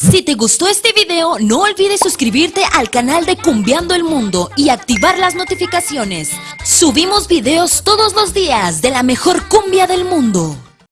Si te gustó este video, no olvides suscribirte al canal de Cumbiando el Mundo y activar las notificaciones. Subimos videos todos los días de la mejor cumbia del mundo.